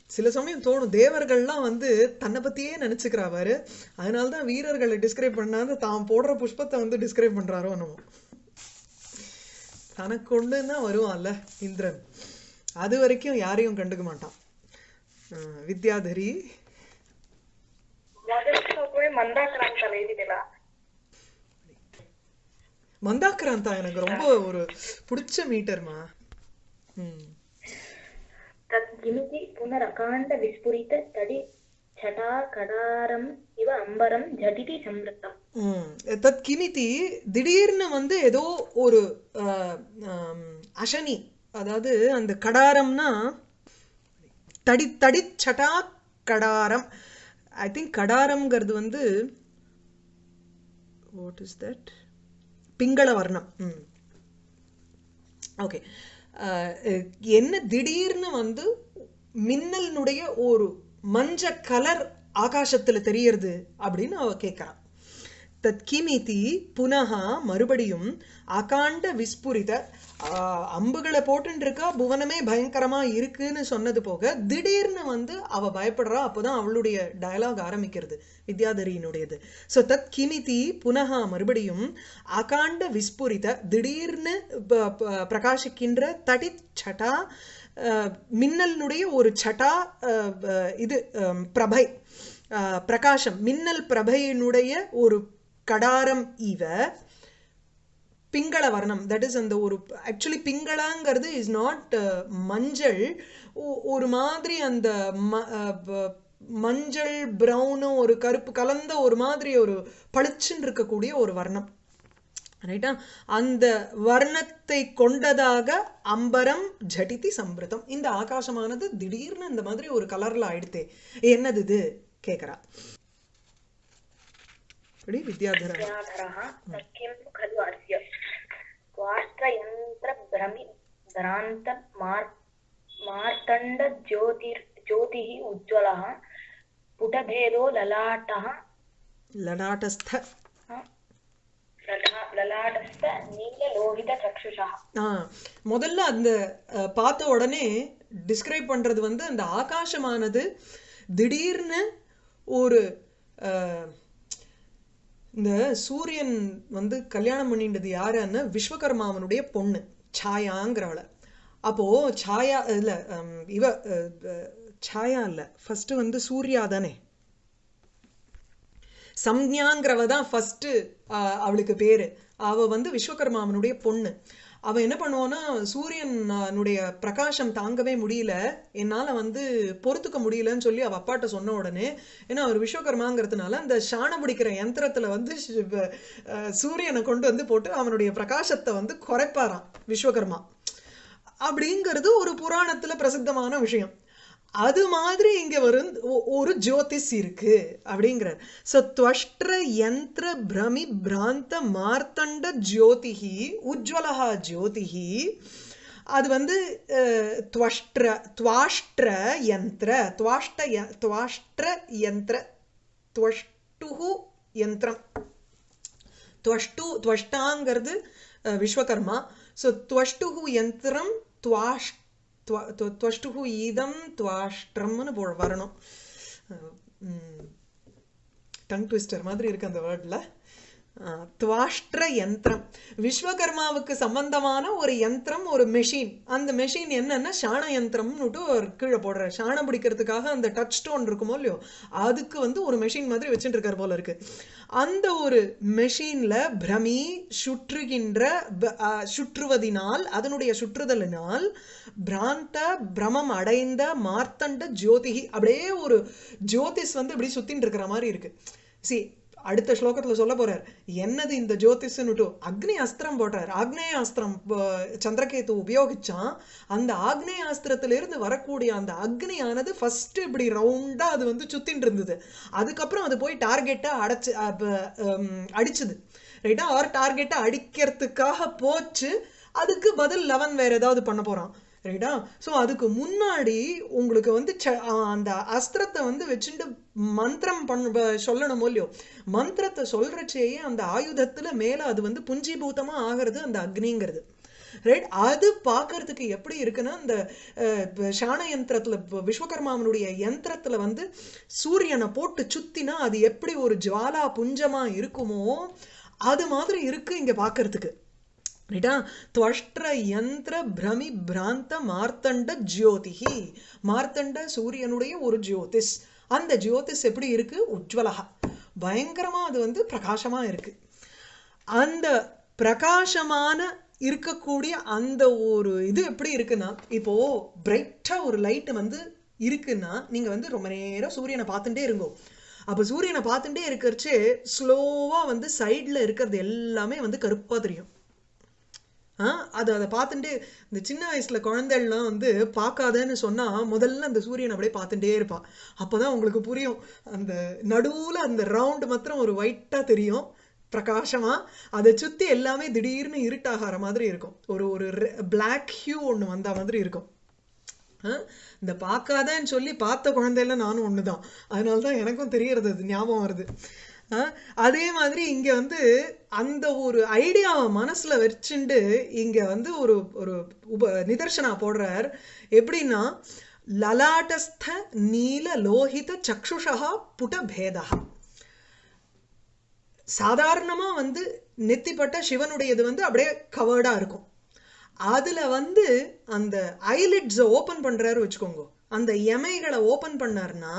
[SPEAKER 1] சில சமயம் தோணும் தேவர்கள்லாம் வந்து தன்னை பற்றியே நினச்சிக்கிறாவாரு அதனால தான் வீரர்களை டிஸ்கிரைப் பண்ணாத தான் போடுற புஷ்பத்தை வந்து டிஸ்கிரைப் பண்ணுறாரோ நம்ம தனக்கு ஒன்று தான் வருவான்ல இந்திரன். அது வரைக்கும் யாரையும் கண்டுக்க மாட்டான். வித்யாதரி.
[SPEAKER 2] மந்தாக்கரான் தலைவிகளா
[SPEAKER 1] மந்தாக்ராந்தா எனக்கு ரொம்ப ஒரு பிடிச்ச மீட்டர்மா
[SPEAKER 2] తద్గిమితి పునరకాండ தடி తడి சடாகடாரம் இவ அம்பரம் ஜடிதி
[SPEAKER 1] சம்ருத்தம். தத் கிமிதி திடீர்னு வந்து ஏதோ ஒரு அசனி அதாவது அந்த கடாரம்னா தடி தடி சட்டா கடாரம். ஐ திங்க் கடாரம்ங்கிறது வந்து வாட் இஸ் தட் பிங்கள வர்ணம் ம். ஓகே. என்ன திடீர்னு வந்து மின்னலினுடைய ஒரு மஞ்ச கலர் ஆகாசத்துல தெரியறது அப்படின்னு அவ கேட்குறான் தத் கிமிதி புனகா மறுபடியும் அகாண்ட விஸ்புரித அம்புகளை போட்டுருக்கா புவனமே பயங்கரமா இருக்குன்னு சொன்னது போக திடீர்னு வந்து அவ பயப்படுறா அப்போதான் அவளுடைய டயலாக் ஆரம்பிக்கிறது வித்யாதரியினுடையது. ஸோ தத் கிமிதி புனகா மறுபடியும் அகாண்ட விஸ்புரித திடீர்னு ப- ப- பிரகாசிக்கின்ற தடி சட்டா மின்னலினுடைய ஒரு சட்டா இது பிரபை பிரகாசம் மின்னல் பிரபையினுடைய ஒரு கடாரம் இவ பிங்கள வர்ணம். தட் இஸ் அந்த ஒரு ஆக்சுவலி பிங்களாங்கிறது இஸ் நாட் uh, மஞ்சள். ஒரு மாதிரி அந்த ம- மஞ்சள் ப்ரௌனும் ஒரு கருப்பு கலந்த ஒரு மாதிரி ஒரு பளிச்சுன்னு இருக்கக்கூடிய ஒரு வர்ணம். ரைட்டா அந்த வர்ணத்தை கொண்டதாக அம்பரம் ஜடிதி சம்பிரதம் இந்த ஆகாசமானது திடீர்னு இந்த மாதிரி ஒரு கலர்ல ஆயிடுத்தே. என்னது இது? கேட்குறா இப்படி வித்யாதரன்
[SPEAKER 2] विद्याधरः सख्यं खलु अस्य वाष्ट्रयन्त्रभ्रमि भ्रान्त मार् मार्तण्डज्योतिर् ज्योतिः उज्ज्वलः पुटभेदो ललाटः
[SPEAKER 1] லடாட்டஸ்த
[SPEAKER 2] प्रधा- ललाटस्थ नीललोहितचक्षुषः
[SPEAKER 1] ஆ முதல்ல அந்த அஹ், பார்த்த உடனே டிஸ்கிரைப் பண்றது வந்து அந்த ஆகாசமானது திடீர்னு ஒரு அஹ், இந்த சூரியன் வந்து கல்யாணம் பண்ணின்றது யாருன்னு விஸ்வகர்மாவனுடைய பொண்ணு சாயாங்கிறவளை. அப்போ சாயா இல்ல ஹம், இவ சாயா இல்ல ஃபர்ஸ்ட் வந்து சூர்யா தானே. சம்ஞாங்கிறவ தான் ஃபர்ஸ்ட் அவளுக்கு பேரு. அவ வந்து விஸ்வகர்மாவனுடைய பொண்ணு. அவன் என்ன பண்ணுவான்னா சூரியனுடைய பிரகாசம் தாங்கவே முடியல. என்னால் வந்து பொறுத்துக்க முடியலன்னு சொல்லி அவள் அப்பாட்ட சொன்ன உடனே ஏன்னா அவர் விஸ்வகர்மாங்கிறதுனால அந்த சாணம் பிடிக்கிற யந்திரத்தில் வந்து சூரியனை கொண்டு வந்து போட்டு அவனுடைய பிரகாசத்தை வந்து குறைப்பாரான் விஸ்வகர்மா. அப்படிங்கிறது ஒரு புராணத்தில் பிரசித்தமான விஷயம். அது மாதிரி இங்கே வரும் ஒரு ஜோதிஷ் இருக்கு அப்படிங்கிறார். ஸோ துவஷ்ட்ர யந்திர பிரமி பிராந்த மார்த்தண்ட ஜோதிகி உஜ்வலகா ஜோதிகி அது வந்து துவஷ்ட்ர துவாஷ்ட்ர யந்திர துவாஷ்ட ய துவாஷ்ட்ர யந்திர துவஷ்டுகு யந்திரம். துவஷ்டு துவஷ்டாங்கிறது விஸ்வகர்மா. ஸோ துவஷ்டுகு யந்திரம் துவாஷ்ட துவஷ்டுகு ஈதம் துவாஷ்டம்னு போ வரணும் டங் ட்விஸ்டர் மாதிரி இருக்கு அந்த வேர்டில் துவாஷ்ட்ர யந்திரம். விஸ்வகர்மாவுக்கு சம்பந்தமான ஒரு யந்திரம் ஒரு மெஷின் அந்த மெஷின் என்னன்னா சாண யந்திரம்னுட்டு ஒரு கீழே போடுற சாணம் பிடிக்கிறதுக்காக அந்த டச் ஸ்டோன் இருக்குமோ இல்லையோ அதுக்கு வந்து ஒரு மெஷின் மாதிரி வச்சுட்டு இருக்கார் போல இருக்கு. அந்த ஒரு மெஷின்ல பிரமி சுற்றுகின்ற ப- சுற்றுவதினால் அதனுடைய சுற்றுதலினால் பிராந்த பிரமம் அடைந்த மார்த்தண்ட ஜோதிகி அப்படியே ஒரு ஜோதிஷ் வந்து இப்படி சுத்தின்னு இருக்கிற மாதிரி இருக்கு. சி அடுத்த ஸ்லோகத்துல சொல்ல போறார். என்னது இந்த ஜோதிஷன்னுட்டு அக்னி அஸ்திரம் போட்டார் ஆக்னேய அஸ்திரம் சந்திரகேத்து உபயோகிச்சான். அந்த ஆக்னேய அஸ்திரத்திலிருந்து வரக்கூடிய அந்த அக்னியானது ஃபர்ஸ்ட் இப்படி ரவுண்டா அது வந்து சுத்தின்னு இருந்தது. அதுக்கப்புறம் அது போய் டார்கெட்டை அடைச்சு அடிச்சுது. ரைட்டா ஆர் டார்கெட்டை அடிக்கிறதுக்காக போச்சு. அதுக்கு பதில் லெவன் வேற ஏதாவது பண்ண போறான். ரைட்டா ஸோ அதுக்கு முன்னாடி உங்களுக்கு வந்து ச- அந்த அஸ்திரத்தை வந்து வச்சுட்டு மந்திரம் பண்ண சொல்லணுமோ சொல்லணும் இல்லையோ? மந்திரத்தை சொல்கிறச்சேயே அந்த ஆயுதத்தில் மேலே அது வந்து புஞ்சீபூதமா ஆகிறது அந்த அக்னிங்கிறது. ரைட் அது பார்க்கறதுக்கு எப்படி இருக்குன்னா இந்த சாண யந்திரத்தில் விஸ்வகர்மாவனுடைய யந்திரத்தில் வந்து சூரியனை போட்டு சுத்தினா அது எப்படி ஒரு ஜுவாலா புஞ்சமாக இருக்குமோ அது மாதிரி இருக்குது இங்கே பார்க்கறதுக்கு ரைட்டா துவஷ்ட யந்திர பிரமி பிராந்த மார்த்தண்ட ஜோதிஹி மார்த்தண்ட சூரியனுடைய ஒரு ஜோதிஷ் அந்த ஜோதிஷ் எப்படி இருக்கு? உஜ்வலகா பயங்கரமா அது வந்து பிரகாசமா இருக்கு. அந்த பிரகாசமான இருக்கக்கூடிய அந்த ஒரு இது எப்படி இருக்குன்னா இப்போ பிரைட்டா ஒரு லைட் வந்து இருக்குன்னா நீங்க வந்து ரொம்ப நேரம் சூரியனை பார்த்துட்டே இருங்கோ. அப்ப சூரியனை பார்த்துட்டே இருக்கிறச்சே ஸ்லோவா வந்து சைடில் இருக்கிறது எல்லாமே வந்து கருப்பா தெரியும். அது அதை பார்த்துட்டு இந்த சின்ன வயசுல குழந்தைகள்லாம் வந்து பார்க்காதன்னு சொன்னா முதல்ல அந்த சூரியன் அப்படியே பார்த்துட்டே இருப்பா. அப்பதான் உங்களுக்கு புரியும். அந்த நடுவுல அந்த ரவுண்ட் மாத்திரம் ஒரு ஒயிட்டா தெரியும் பிரகாசமா. அதை சுத்தி எல்லாமே திடீர்னு இருட்டாகிற மாதிரி இருக்கும். ஒரு ஒரு பிளாக் ஹியூ ஒன்று வந்த மாதிரி இருக்கும். இந்த பார்க்காதன்னு சொல்லி பார்த்த குழந்தையில நானும் ஒண்ணுதான். அதனால தான் எனக்கும் தெரியறது அது ஞாபகம் வருது. அதே மாதிரி இங்க வந்து அந்த ஒரு ஐடியாவை மனசுல வச்சுண்டு இங்க வந்து ஒரு ஒரு உப நிதர்சனா போடுறார். எப்படின்னா லலாட்டஸ்த நீல லோகித சக்ஷுஷா புட பேதா சாதாரணமா வந்து நெத்திப்பட்ட சிவனுடையது வந்து அப்படியே கவர்டா இருக்கும். அதுல வந்து அந்த ஐலிட்ஸை ஓபன் பண்றாரு வச்சுக்கோங்க. அந்த எமைகளை ஓபன் பண்ணாருன்னா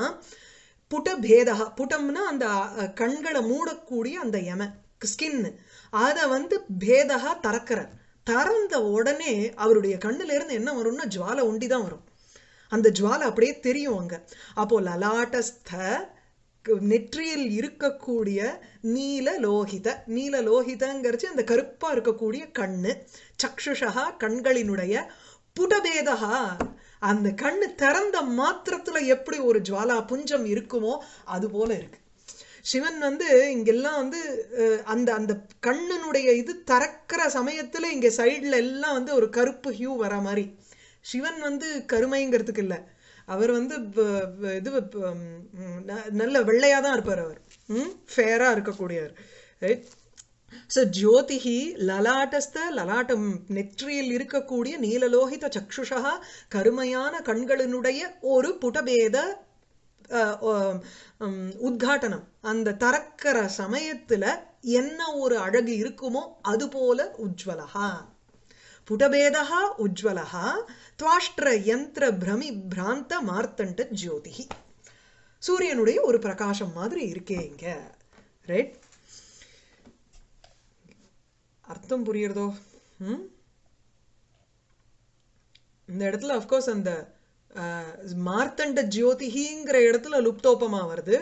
[SPEAKER 1] புட பேதா புட்டம்னா அந்த கண்களை மூடக்கூடிய அந்த எம ஸ்கின்னு. அதை வந்து பேதகா திறக்கிறார் திறந்த உடனே அவருடைய கண்ணுல இருந்து என்ன வரும்னா ஜுவாலை ஒண்டி தான் வரும். அந்த ஜுவாலை அப்படியே தெரியும் அங்க. அப்போ லலாட்டஸ்த நெற்றியில் இருக்கக்கூடிய நீல லோகித நீல லோகிதங்கிறச்சு அந்த கருப்பா இருக்கக்கூடிய கண்ணு. சக்ஷுஷா கண்களினுடைய புடபேதகா அந்த கண்ணு திறந்த மாத்திரத்துல எப்படி ஒரு ஜுவாலா புஞ்சம் இருக்குமோ அது போல இருக்கு. சிவன் வந்து இங்கெல்லாம் வந்து அந்த அந்த கண்ணனுடைய இது திறக்கிற சமயத்துல இங்க சைடுல எல்லாம் வந்து ஒரு கருப்பு ஹியூ வர மாதிரி. சிவன் வந்து கருமைங்கிறதுக்கு இல்ல. அவர் வந்து இது ந- நல்ல வெள்ளையா தான் இருப்பார் அவர். ம் ஃபேரா இருக்கக்கூடியவர். ரைட் ஸோ ஜோதிஹி லலாட்டஸ்த லலாட்டம் நெற்றியில் இருக்கக்கூடிய நீலலோகித சக்ஷுஷா கருமையான கண்களினுடைய ஒரு புடபேத உத்காட்டனம் அந்த தறக்கிற சமயத்துல என்ன ஒரு அழகு இருக்குமோ அது போல உஜ்வலகா புடபேதா உஜ்வலகா துவாஷ்டிர யந்திர பிரமி பிராந்த மார்த்தண்ட ஜோதிஹி சூரியனுடைய ஒரு பிரகாசம் மாதிரி இருக்கே இங்க ரைட் அர்த்தம் புரியுறதோ? ம் இந்த இடத்துல அஃப்கோர்ஸ் அந்த மார்த்தண்ட ஜோதிஹிங்கிற இடத்துல லுப்தோபமா வருது.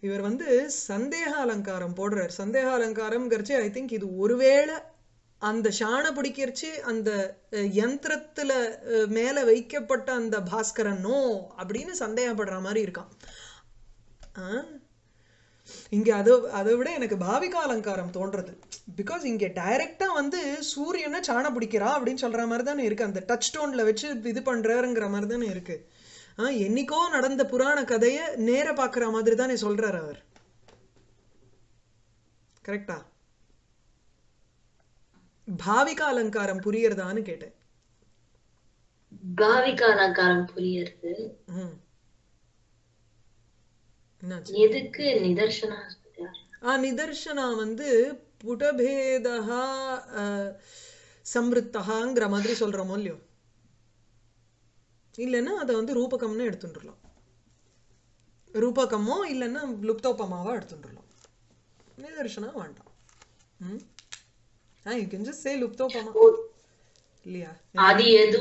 [SPEAKER 1] இவர் வந்து சந்தேக அலங்காரம் போடுறார். சந்தேக அலங்காரம்ங்கிறச்சு ஐ திங்க் இது ஒருவேளை அந்த ஷானை பிடிக்கிறச்சு அந்த யந்திரத்தில் யந்திரத்துல மேல வைக்கப்பட்ட அந்த பாஸ்கரனோ அப்படின்னு சந்தேகப்படுற மாதிரி இருக்கான். ஆ? இங்க அது அதை விட எனக்கு பாவிகா அலங்காரம் தோன்றது. பிகாஸ் இங்க டைரக்டா வந்து சூரியனை சாண பிடிக்கிறா அப்படின்னு சொல்ற மாதிரி தானே இருக்கு. அந்த டச் ஸ்டோன்ல வச்சு இது பண்றாருங்கிற மாதிரி தானே இருக்கு. ஆ, என்னைக்கோ நடந்த புராண கதையை நேர பாக்குற மாதிரி தானே சொல்றாரு அவர். கரெக்டா பாவிகா அலங்காரம் புரியறதான்னு கேட்டேன்.
[SPEAKER 3] பாவிகா அலங்காரம்
[SPEAKER 1] என்னாச்சு
[SPEAKER 3] எதுக்கு நிதர்சனா?
[SPEAKER 1] ஆ நிதர்சனா வந்து புடபேதா சம்ருத்தகாங்கிற மாதிரி சொல்றோமோ இல்லையோ? இல்லைன்னா அதை வந்து ரூபகம்னு எடுத்துட்டுலாம் ரூபகமோ இல்லைன்னா லுப்தோபமாவா எடுத்துட்டுலாம் நிதர்சனா வேண்டாம். ம்? ஆ யூ கேன் ஜஸ்ட் சே லுப்தோபமா. இல்லையா?
[SPEAKER 3] அது எது?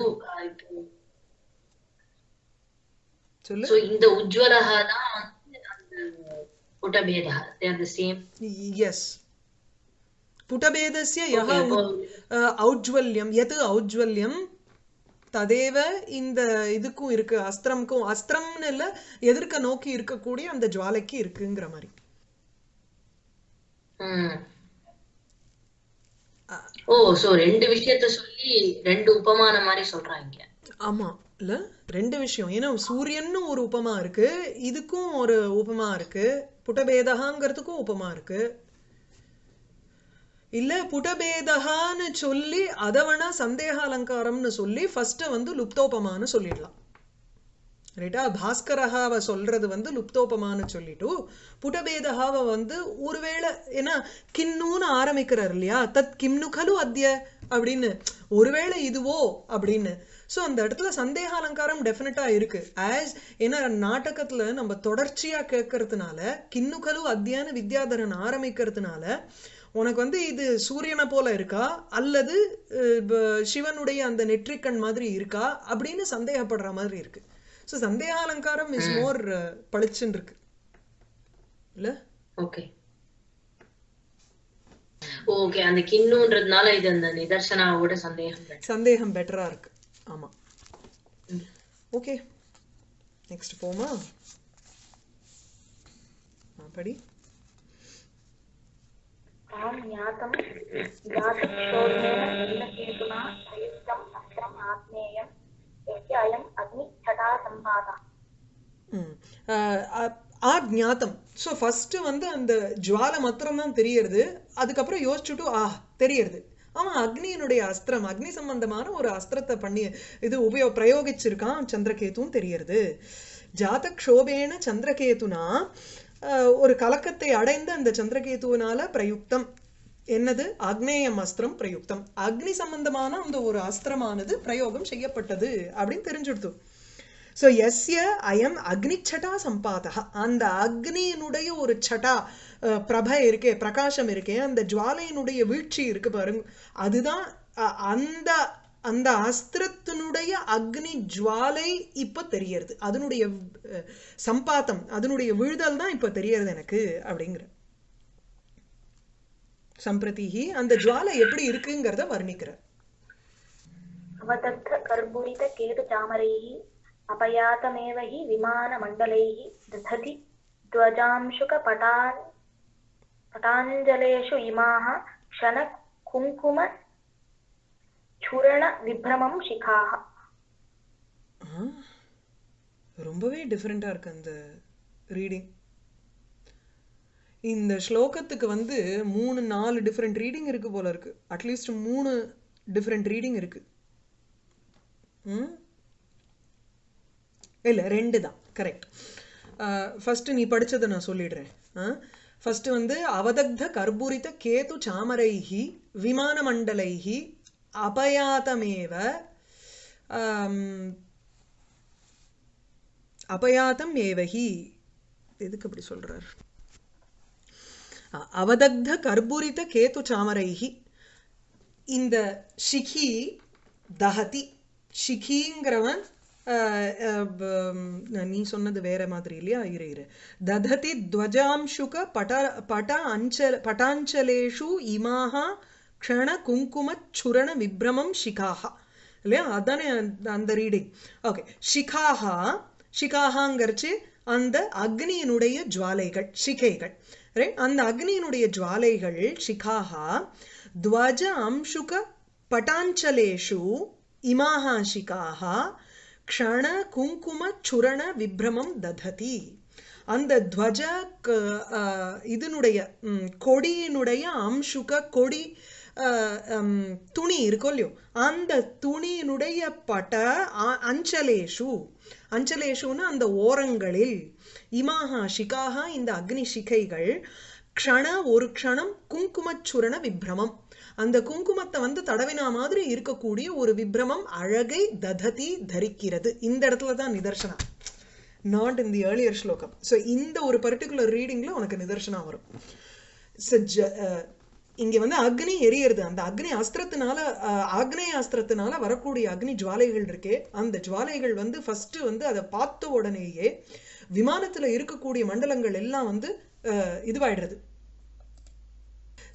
[SPEAKER 1] சொல்லு.
[SPEAKER 3] சோ இந்த உஜ்வலகா தான்
[SPEAKER 1] உத்- அஹ், ஔஜ்வல்யம் எது ஔஜ்வல்யம் ததேவ இந்த இதுக்கும் இருக்கு அஸ்திரம்க்கும் அஸ்திரம்னு இல்ல எதிர்க்க நோக்கி இருக்கக்கூடிய அந்த ஜுவாலைக்கு இருக்குங்கிற மாதிரி.
[SPEAKER 3] ஓ சோ ரெண்டு விஷயத்த சொல்லி ரெண்டு உபமான மாதிரி சொல்றாங்க.
[SPEAKER 1] ஆமா. இல்ல ரெண்டு விஷயம். ஏன்னா சூரியன்னு ஒரு உபமா இருக்கு இதுக்கும் ஒரு உபமா இருக்கு புட்டபேதகாங்கிறதுக்கும் உபமா இருக்கு. இல்ல புட்டபேதகான்னு சொல்லி அதை வேணா சந்தேக அலங்காரம்னு சொல்லி ஃபர்ஸ்ட் வந்து லுப்தோபமான்னு சொல்லிடலாம். ரைட்டா பாஸ்கரஹாவை சொல்றது வந்து லுப்தோபமான்னு சொல்லிட்டு புடபேதஹாவை வந்து ஒருவேளை ஏன்னா கின்னுன்னு ஆரம்பிக்கிறார் இல்லையா? தத் கிம்னு கலு அத்ய அப்படின்னு. ஒருவேளை இதுவோ அப்படின்னு. ஸோ அந்த இடத்துல சந்தேக அலங்காரம் டெஃபினட்டா இருக்கு. ஆஸ் ஏன்னா நாடகத்துல நம்ம தொடர்ச்சியா கேட்கறதுனால கிண்ணுகலு அத்தியான வித்யாதரன் ஆரம்பிக்கிறதுனால உனக்கு வந்து இது சூரியனை போல இருக்கா? அல்லது சிவனுடைய அந்த நெற்றிக்கண் மாதிரி இருக்கா? அப்படின்னு சந்தேகப்படுற மாதிரி இருக்கு. ஸோ சந்தேக அலங்காரம் இஸ் மோர் பளிச்சுன்னு இருக்கு. இல்ல?
[SPEAKER 3] ஓகே ஓகே அந்த கிண்ணுன்றதுனால இது அந்த நிதர்சனாவோட சந்தேகம்.
[SPEAKER 1] சந்தேகம் பெட்டரா இருக்கு. ஆமாம் ஓகே நெக்ஸ்ட் போமா படி.
[SPEAKER 2] ஆம் யாதம் யாதம் சோர்ணேன என்ன கேதுனா பிரயுக்தம் அக்ரம்
[SPEAKER 1] ஆத்மேயம் எஸ்ய அயம் ஆ ஜாத்தம் ஸோ ஃபஸ்ட்டு வந்து அந்த ஜுவாலை மாத்திரம்தான் தெரியறது. அதுக்கப்புறம் யோசிச்சுட்டு ஆ தெரியறது. அவன் அக்னியினுடைய அஸ்திரம் அக்னி சம்பந்தமான ஒரு அஸ்திரத்தை பண்ணி இது உபயோ பிரயோகிச்சிருக்கான் சந்திரகேதுன்னு தெரியறது. ஜாதக்ஷோபேன சந்திரகேதுனா ஒரு கலக்கத்தை அடைந்த அந்த சந்திரகேதுவினால பிரயுக்தம். என்னது? அக்னேயம் அஸ்திரம் பிரயுக்தம். அக்னி சம்பந்தமான அந்த ஒரு அஸ்திரமானது பிரயோகம் செய்யப்பட்டது அப்படின்னு தெரிஞ்சுடுத்து. ஸோ எஸ்ய அக்னி அக்னிச்சட்டா சம்பாதகா அந்த அக்னியினுடைய ஒரு சட்டா பிரபை இருக்கே பிரகாசம் இருக்கே அந்த ஜுவாலையினுடைய வீழ்ச்சி இருக்கு பாருங்க அதுதான் அந்த அந்த அஸ்திரத்தினுடைய அக்னி ஜுவாலை இப்போ தெரியறது அதனுடைய சம்பாத்தம் அதனுடைய விழுதல் தான் இப்போ தெரியறது எனக்கு அப்படிங்கிற சம்பிரதிஹி அந்த ஜுவாலை எப்படி இருக்குங்கிறத வர்ணிக்கிறார்
[SPEAKER 2] அவதத்த கர்பூரித கேது தாமரையை अपयातमेव हि विमानमण्डलैः दधति ध्वजांशुकपटान् पटाञ्जलेषु इमाः क्षणकुङ्कुम चूरणविभ्रमं शिखाः
[SPEAKER 1] ஆ, ரொம்பவே டிஃப்ரெண்டா இருக்கு அந்த ரீடிங் இந்த ஸ்லோகத்துக்கு வந்து மூணு நாலு டிஃப்ரெண்ட் ரீடிங் இருக்கு போல இருக்கு அட்லீஸ்ட் மூணு டிஃப்ரெண்ட் ரீடிங் இருக்கு ம் இல்லை ரெண்டு தான். கரெக்ட் ஃபஸ்ட்டு நீ படிச்சதை நான் சொல்லிடுறேன். ஃபஸ்ட்டு வந்து அவதக்த கர்பூரித கேது சாமரைஹி விமான மண்டலைஹி அபயாதமேவ அபயாதம் ஏவகி எதுக்கு அப்படி சொல்கிறார் அவதக்த கர்பூரித கேது சாமரைஹி. இந்த ஷிகி தஹதி ஷிகிங்கிறவன் நீ சொன்னது வேற மாதிரி இல்லையா? இரு இரு. தததி துவஜாம்சுக பட பட அஞ்சல பட்டாஞ்சலேஷு இமாஹா க்ஷண குங்கும சுரண விப்ரமம் ஷிகாஹா. இல்லையா? அதானே அந்த- ரீடிங். ஓகே. ஷிகாஹா ஷிகாஹாங்கிறச்சு அந்த அக்னியினுடைய ஜுவாலைகள் ஷிகைகள். ரைட்? அந்த அக்னியினுடைய ஜுவாலைகள் ஷிகாஹா துவஜ அம்சுக பட்டாஞ்சலேஷு இமாஹா ஷிகாஹா க்ஷண குங்கும சுரண விப்ரமம் தததி. அந்த துவஜ இதனுடைய கொடியினுடைய அம்சுக கொடி துணி இருக்கோ இல்லையோ அந்த துணியினுடைய பட அஞ்சலேஷு. அஞ்சலேஷுன்னு அந்த ஓரங்களில் இமாகா ஷிகாகா இந்த அக்னி சிகைகள் க்ஷண ஒரு க்ஷணம் குங்குமச்சுரண விப்ரமம். அந்த குங்குமத்தை வந்து தடவினா மாதிரி இருக்கக்கூடிய ஒரு விப்ரமம் அழகை தததி தரிக்கிறது. இந்த இடத்துல தான் நிதர்சனம் நாட் இன் தி ஏர்லியர் ஸ்லோகம். ஸோ இந்த ஒரு பர்டிகுலர் ரீடிங்கில் உனக்கு நிதர்சனம் வரும். So, ஜ- வந்து அக்னி எரியறது. அந்த அக்னி அஸ்திரத்தினால அஹ், ஆக்னேய அஸ்திரத்தினால வரக்கூடிய அக்னி ஜுவாலைகள் இருக்கே. அந்த ஜுவாலைகள் வந்து ஃபஸ்ட்டு வந்து அதை பார்த்த உடனேயே விமானத்தில் இருக்கக்கூடிய மண்டலங்கள் எல்லாம் வந்து இதுவாகிடுறது இதுவாயிடுறது.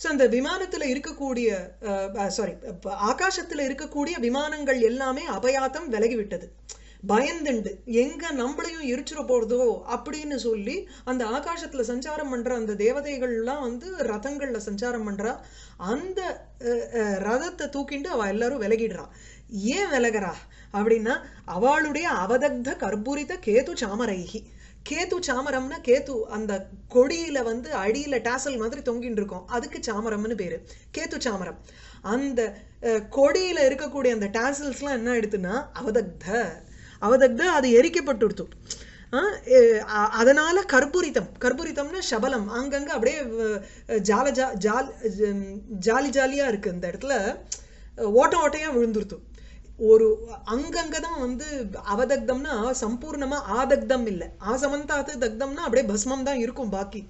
[SPEAKER 1] ஸோ அந்த விமானத்தில் இருக்கக்கூடிய சாரி ஆகாசத்தில் இருக்கக்கூடிய விமானங்கள் எல்லாமே அபயாத்தம் விலகி விட்டது பயந்துண்டு. எங்க நம்மளையும் எரிச்சிட போறதோ அப்படின்னு சொல்லி அந்த ஆகாசத்துல சஞ்சாரம் பண்ற அந்த தேவதைகள்லாம் வந்து ரதங்கள்ல சஞ்சாரம் பண்றா. அந்த ரதத்தை தூக்கிண்டு அவ எல்லாரும் விலகிடுறா. ஏன் விலகிறா? அப்படின்னா அவளுடைய அவதக்த கர்பூரித கேது சாமரைகி கேது சாமரம்னா கேது அந்த கொடியில வந்து அடியில டாசல் மாதிரி தொங்கின்னு இருக்கும். அதுக்கு சாமரம்னு பேரு. கேத்து சாமரம். அந்த கொடியில இருக்கக்கூடிய அந்த டாசல்ஸ்லாம் என்ன எடுத்துன்னா அவதக்த. அவதக்த அது எரிக்கப்பட்டுடுத்து. அதனால கற்பூரித்தம். கற்பூரித்தம்னா சபலம். அங்கங்க அப்படியே ஜால ஜா ஜால் ஜாலி ஜாலியா இருக்கு இந்த இடத்துல. ஓட்ட ஓட்டையா விழுந்துருத்தும் ஒரு அங்கங்க தான் வந்து அவதக்தம்னா சம்பூர்ணமா ஆதக்தம் இல்லை. ஆசமந்தாத்து தக்தம்னா அப்படியே பஸ்மம் தான் இருக்கும் பாக்கி.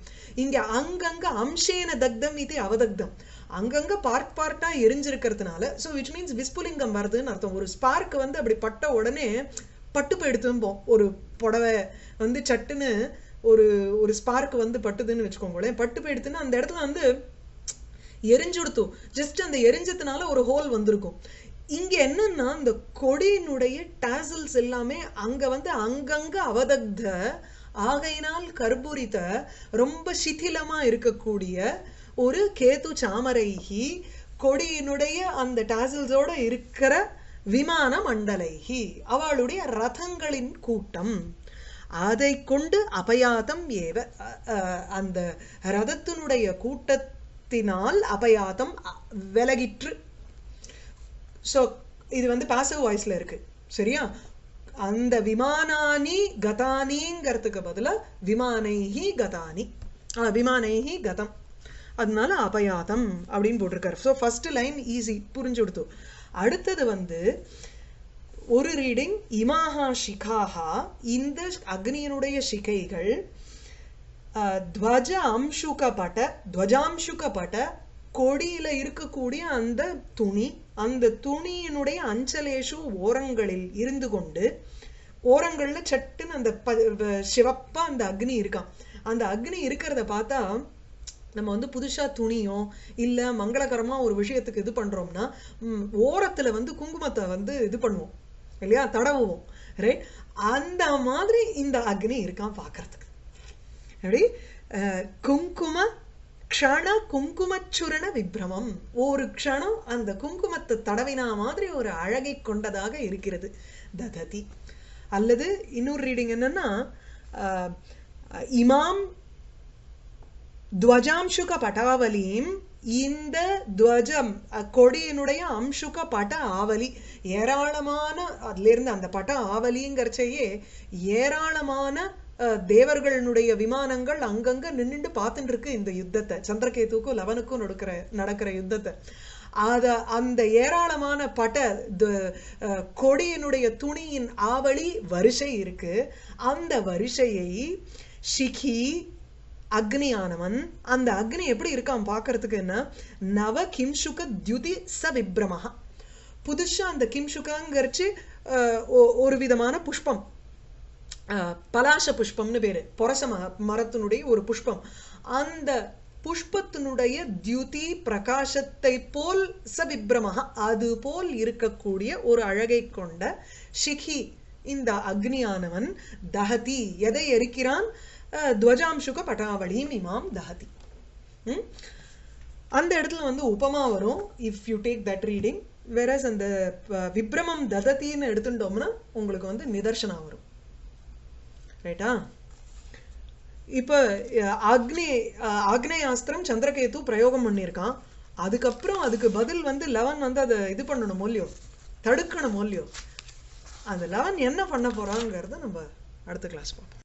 [SPEAKER 1] இங்க அங்கங்க அம்சேன தக்தம் இது அவதக்தம். அங்கங்க பார்ட் பார்ட்டா எரிஞ்சிருக்கிறதுனால ஸோ விச் மீன்ஸ் விஸ்புலிங்கம் வருதுன்னு அர்த்தம். ஒரு ஸ்பார்க் வந்து அப்படி பட்ட உடனே பட்டு போயிடுத்தும்போம் ஒரு புடவை வந்து சட்டுன்னு ஒரு ஒரு ஸ்பார்க் வந்து பட்டுதுன்னு வச்சுக்கோங்களேன். பட்டு போயிடுத்துன்னா அந்த இடத்துல வந்து எரிஞ்சுடுத்தும் ஜஸ்ட் அந்த எரிஞ்சதுனால ஒரு ஹோல் வந்திருக்கும். இங்க என்னன்னா இந்த கொடியினுடைய டாசல்ஸ் எல்லாமே அங்க வந்து அங்கங்க அவதக்த ஆகையினால் கர்பூரித ரொம்ப சிதிலமா இருக்கக்கூடிய ஒரு கேது சாமரைகி கொடியினுடைய அந்த டாசல்ஸோட இருக்கிற விமான மண்டலைகி அவளுடைய ரதங்களின் கூட்டம். அதை கொண்டு அபயாதம் ஏவ அந்த ரதத்தினுடைய கூட்டத்தினால் அபயாதம் அ- விலகிற்று ஸோ இது வந்து பாசிவ் வாய்ஸில் இருக்குது சரியா? அந்த விமானானி கதானிங்கிறதுக்கு பதிலாக விமானைஹி கதானி. ஆ, விமானைஹி கதம். அதனால அபயாதம் அப்படின்னு போட்டிருக்காரு. ஸோ ஃபர்ஸ்ட் லைன் ஈஸி புரிஞ்சு கொடுத்தோம் அடுத்தது வந்து ஒரு ரீடிங் இமாஹா ஷிகாஹா இந்த அக்னியினுடைய சிகைகள் துவஜ அம்சுகப்பட்ட துவஜாம்சுகப்பட்ட கொடியில் இருக்கக்கூடிய அந்த துணி அந்த துணியினுடைய அஞ்சலேஷு ஓரங்களில் இருந்து கொண்டு ஓரங்களில் சட்டுன்னு அந்த ப வ- அந்த அக்னி இருக்கான் அந்த அக்னி இருக்கிறத பார்த்தா நம்ம வந்து புதுசாக துணியோ இல்லை மங்களகரமாக ஒரு விஷயத்துக்கு இது பண்ணுறோம்னா ஓரத்தில் வந்து குங்குமத்தை வந்து இது பண்ணுவோம். இல்லையா? தடவுவோம். ரைட் அந்த மாதிரி இந்த அக்னி இருக்கான் பார்க்கறதுக்கு. எப்படி குங்கும க்ஷண குங்குமச்சுரண விப்ரமம். ஒரு க்ஷணம் அந்த குங்குமத்தை தடவினா மாதிரி ஒரு அழகை கொண்டதாக இருக்கிறது. தததி. அல்லது இன்னொரு ரீடிங் என்னன்னா இமாம் துவஜாம்சுக பட்டாவலியும் இந்த துவஜம் கொடியினுடைய அம்சுக பட ஆவலி ஏராளமான அதுல இருந்து அந்த பட ஆவலிங்கிறச்சையே ஏராளமான தேவர்களுடைய விமானங்கள் அங்கங்க நின்னுட்டு பார்த்துட்டு இருக்கு இந்த யுத்தத்தை. சந்திரகேதுக்கும் லவனுக்கும் நடக்கிற நடக்கிற யுத்தத்தை. அத அந்த ஏராளமான பட த- அஹ், கொடியினுடைய துணியின் ஆவலி வரிசை இருக்கு. அந்த வரிசையை ஷிகி அக்னியானவன் அந்த அக்னி எப்படி இருக்கான் பார்க்கறதுக்கு என்ன? நவ கிம்சுக தியுதி ச விப்ரமஹா. புதுசா அந்த கிம்சுகங்கிறச்சு அஹ், ஒ- ஒரு விதமான புஷ்பம். பலாச புஷ்பம்னு பேரு. பொரச ம- மரத்தினுடைய ஒரு புஷ்பம். அந்த புஷ்பத்தினுடைய தியுதி பிரகாசத்தை போல் சவிப்ரமஹ அது போல் இருக்கக்கூடிய ஒரு அழகை கொண்ட ஷிகி இந்த அக்னியானவன் தஹதி. எதை எரிக்கிறான்? துவஜாம்சுக பட்டாவளியும் இமாம் தஹதி. அந்த இடத்துல வந்து உபமா வரும். If you take that reading versus அந்த விப்ரமம் ததத்தின்னு எடுத்துட்டோம்னா உங்களுக்கு வந்து நிதர்சனம் வரும். ரைட்டா இப்போ அக்னி அக்னேயாஸ்திரம் சந்திரகேது பிரயோகம் பண்ணியிருக்கான். அதுக்கப்புறம் அதுக்கு பதில் வந்து லெவன் வந்து அதை இது பண்ணணும் மொழியோ தடுக்கணும் மொழியோ அந்த லெவன் என்ன பண்ண போகிறாங்கிறத நம்ம அடுத்த கிளாஸ் பார்ப்போம்.